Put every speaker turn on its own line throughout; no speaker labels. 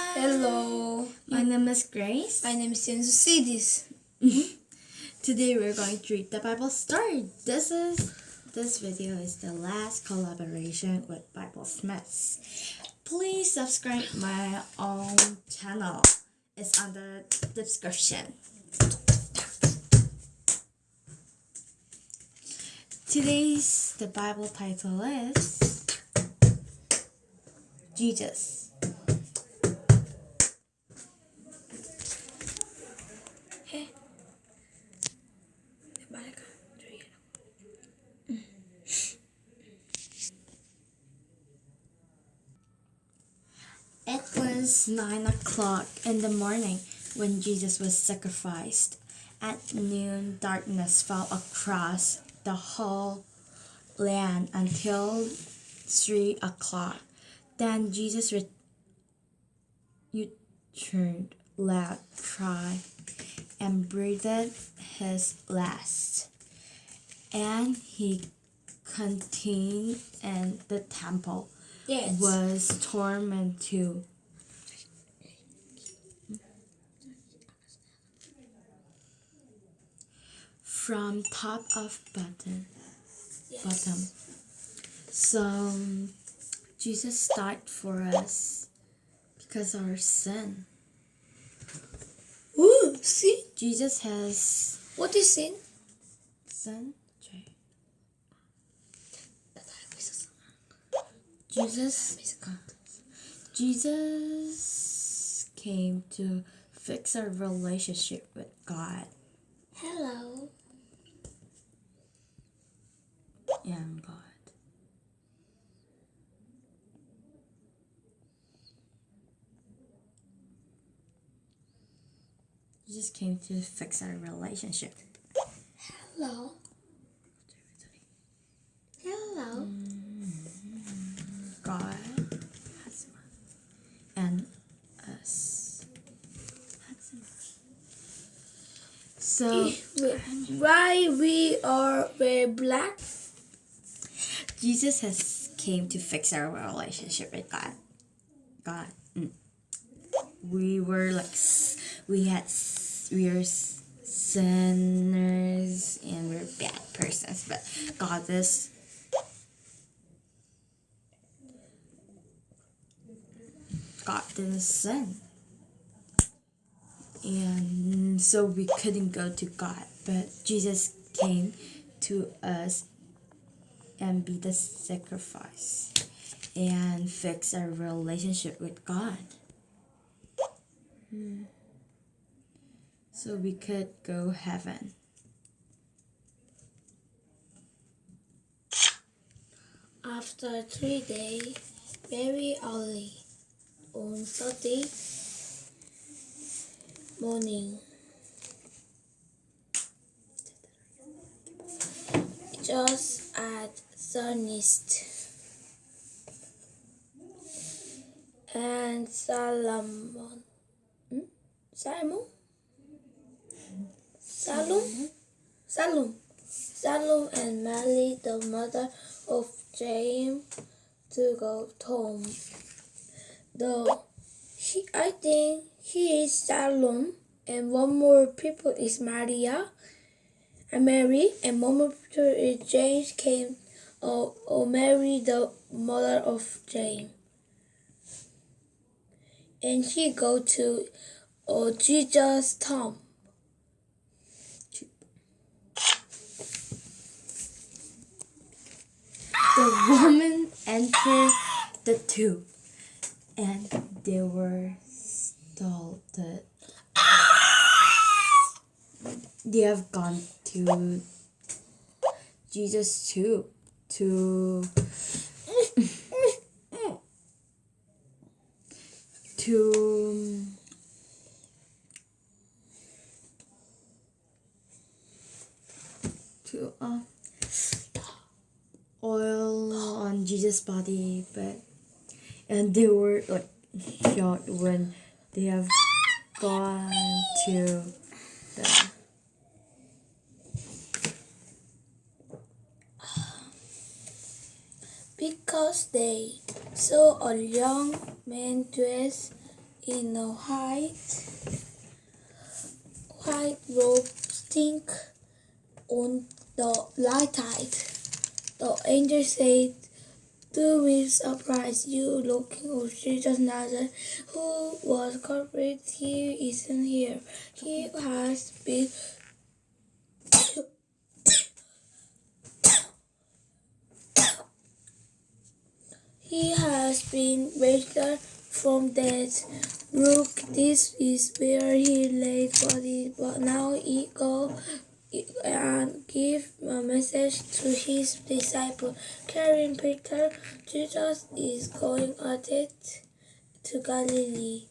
Hi.
Hello.
My name is Grace.
My name is Sensucidis. Mm-hmm.
Today we're going to read the Bible story. This is this video is the last collaboration with Bible Smiths. Please subscribe my own channel. It's on the description. Today's the Bible title is Jesus. Was nine o'clock in the morning when Jesus was sacrificed. At noon, darkness fell across the whole land until three o'clock. Then Jesus re- returned, loud cry, and breathed his last. And he continued in the temple
Yes.
was torn from top of button
yes.
bottom. So Jesus died for us because of our sin.
Ooh, see?
Jesus has
What is sin?
sin. Jesus Jesus came to fix our relationship with God
Hello.
And God. Jesus came to fix our relationship.
Hello. Hello. Mm-hmm.
God and us. So
Why we are very black?
Jesus has came to fix our relationship with God. God. Mm. We were like we had we are sinners and we're bad persons, but God is God didn't sin. And so we couldn't go to God, but Jesus came to us and be the sacrifice and fix our relationship with God. Hmm. So we could go heaven.
After three days, very early, on Saturday morning, just at sunset, and Solomon, hmm? Salmon, Salom, Salom, Salom and Mary, the mother of James, to go home. Though he, I think he is Salom, and one more people is Maria, and Mary, and one more people is James came, or, or Mary, the mother of James. And he go to uh, Jesus' tomb.
The woman entered the tomb and they were startled. They have gone to Jesus' tomb to to to uh, oil on Jesus' body, but and they were like shocked when they have gone to the
because they saw a young man dressed in a white white robe stink on the light tide. The angel said, Do we surprise you looking of Jesus Nazareth, who was culprit? He isn't here. He has been He has been raised from death. Look, this is where he laid body. But now he go and give a message to his disciple. Carrying Peter, Jesus is going at it to Galilee.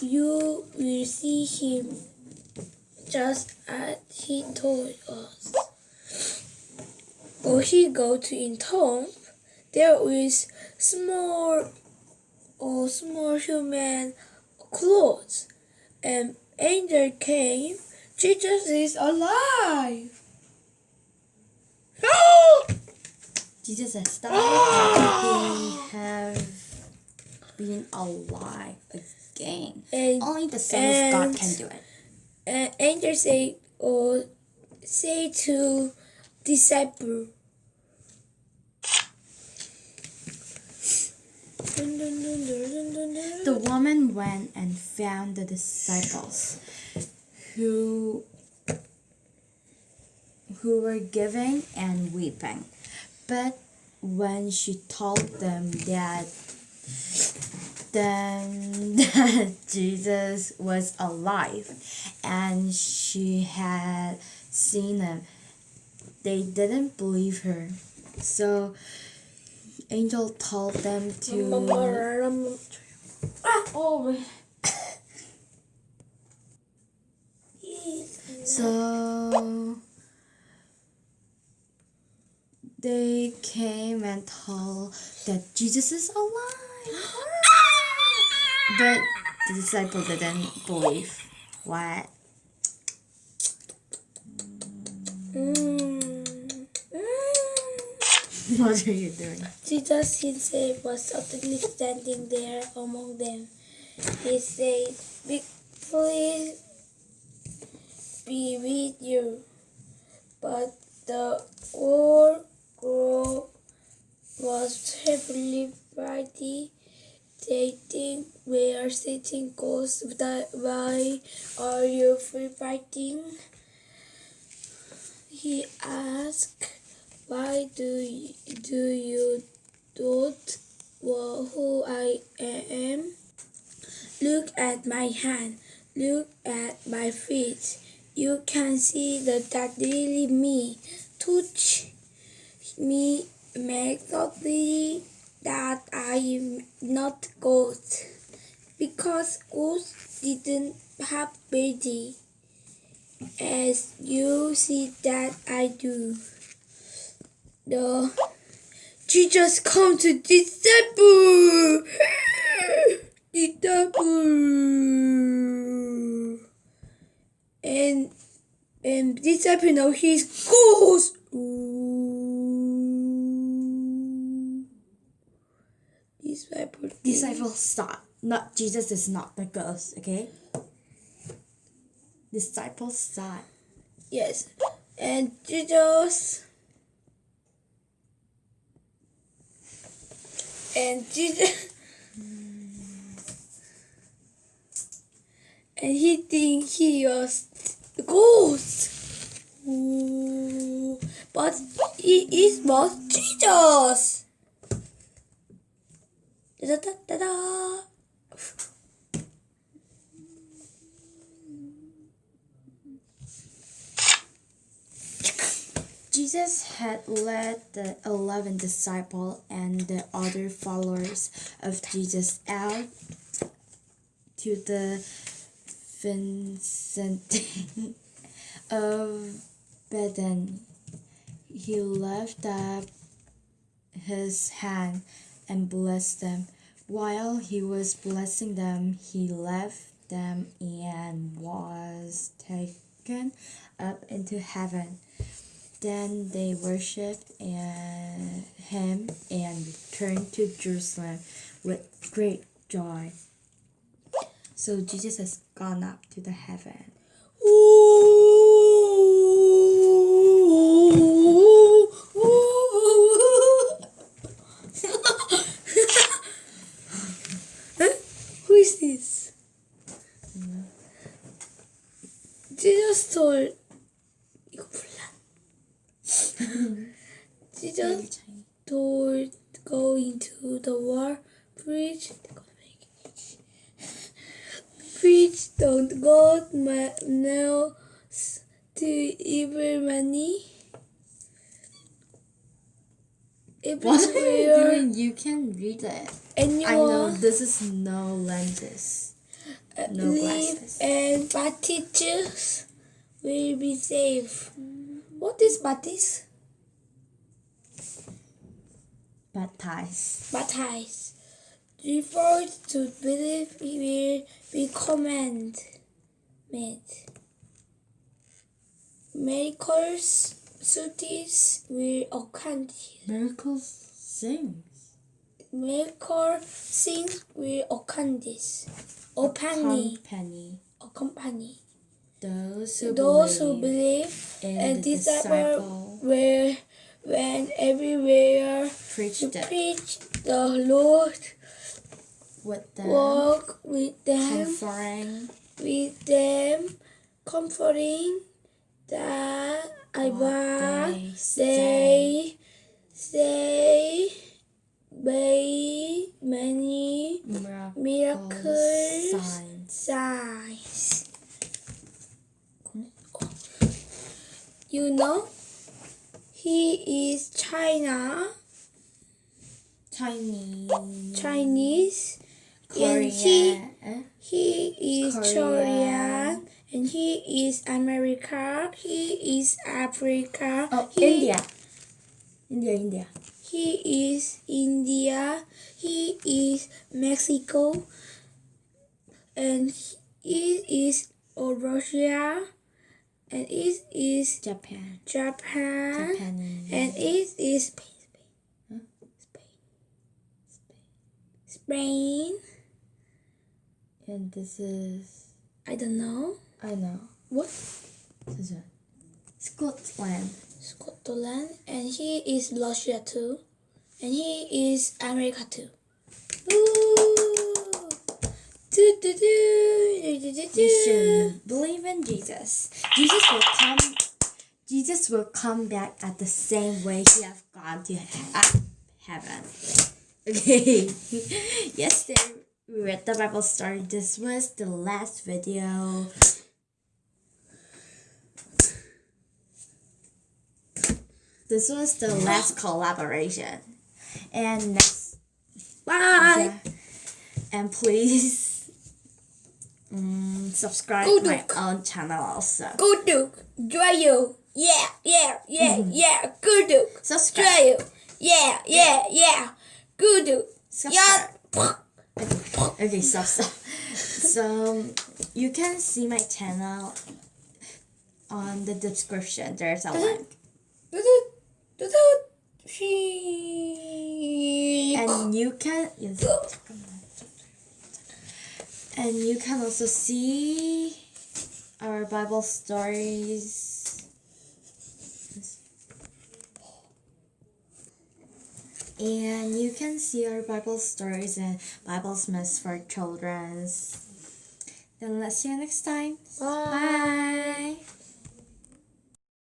You will see him just as he told us. Will he go to in there is small or small human clothes. And angel came. Jesus is alive.
Jesus has died ah! he have been alive again.
and
Only the Son of God can do it.
and uh, angel say or say to disciple
The woman went and found the disciples who who were giving and weeping. But when she told them that then that Jesus was alive and she had seen him, they didn't believe her. So Angel told them to
oh
So they came and told that Jesus is alive. but the disciple didn't believe. What?
Mm.
What are you doing?
Jesus himself was suddenly standing there among them. He said, "Be- Please be with you. But the whole crowd was heavily frightened. They think we are sitting ghosts. Why are you free fighting? He asked. Why do you, do you doubt who I am? Look at my hand. Look at my feet. You can see that that really me. Touch me. Make certainly that I am not ghost. Because ghosts didn't have body. As you see that I do. The Jesus come to disciple. disciple. And and disciple know he's ghost. Disciple.
Disciple, stop. Not Jesus is not the ghost, okay? Disciple, stop.
Yes. And Jesus. And Jesus. And he think he was a ghost. But he is was Jesus. Da da da da.
Jesus had led the eleven disciples and the other followers of Jesus out to the vicinity of Bethany. He lifted up his hand and blessed them. While he was blessing them, he left them and was taken up into heaven. Then they worshipped and him and returned to Jerusalem with great joy. So Jesus has gone up to the heaven.
Who to evil money.
What are you doing? You can read it.
anyone.
I know this is no lenses.
uh,
No
live
glasses.
and Baptists will be safe. What is Baptist?
Baptized.
Baptized. Referred to believe will be command made. Miracles, cities will occur.
Miracles sings.
Miracle things will occur. Openly,
Company.
accompany.
Those who
Those who
believe
believe
in
and disciple
disciple
when everywhere
preached
to preach the Lord,
with them,
walk with them,
comforting
with them, comforting that I want
they say.
they say by many
Miracles,
miracles,
signs.
signs. You know, he is China,
Chinese,
Chinese,
Korean,
and he he is
Korean.
Korean, and he is America. He is Africa.
oh,
he,
India, India, India.
He is India. He is Mexico. And he is Russia. And it is
Japan,
Japan.
Japanese.
And it is Spain. Spain. Spain.
And this is,
I don't know.
I know,
What?
is Scotland.
Scotland. And he is Russia too. And he is America too. Ooh. Do, do, do, do, do, do,
believe in Jesus. Jesus will come. Jesus will come back at the same way he have gone to uh, heaven. Okay. Yesterday we read the Bible story. This was the last video. This was the last collaboration. And next
Bye.
yeah. And please mm, subscribe
Go
to my own channel also.
Gudu. you! Yeah, yeah, yeah, yeah. Gudu.
Subscribe.
you, Yeah, yeah, yeah. Gudu. Yeah.
Subscribe. Okay, stop, stop. So you can see my channel on the description. There's a link. And you can. And you can also see our Bible stories. And you can see our Bible stories and Bible myths for children. Then let's see you next time.
Bye.
Bye.